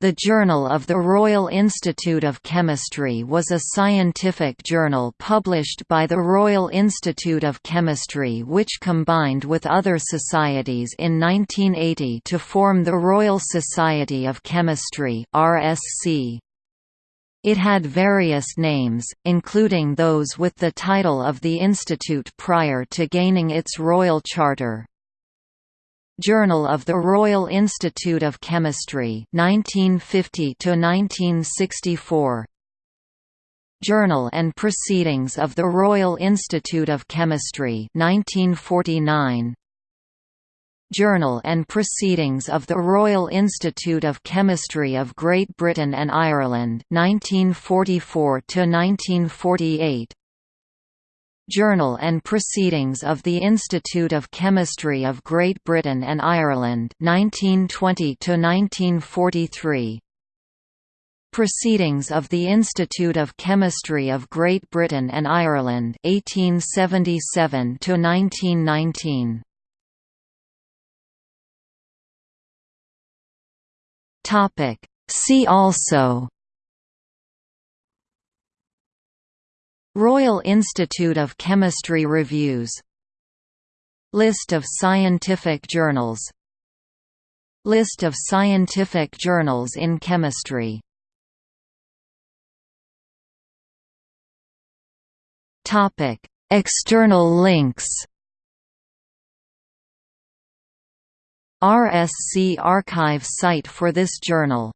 The Journal of the Royal Institute of Chemistry was a scientific journal published by the Royal Institute of Chemistry which combined with other societies in 1980 to form the Royal Society of Chemistry RSC. It had various names, including those with the title of the institute prior to gaining its royal charter. Journal of the Royal Institute of Chemistry 1950 to 1964 Journal and Proceedings of the Royal Institute of Chemistry 1949 Journal and Proceedings of the Royal Institute of Chemistry of Great Britain and Ireland 1944 to 1948 Journal and Proceedings of the Institute of Chemistry of Great Britain and Ireland 1920 to 1943 Proceedings of the Institute of Chemistry of Great Britain and Ireland 1877 to 1919 Topic. See also Royal Institute of Chemistry Reviews. List of scientific journals. List of scientific journals in chemistry. External links. RSC archive site for this journal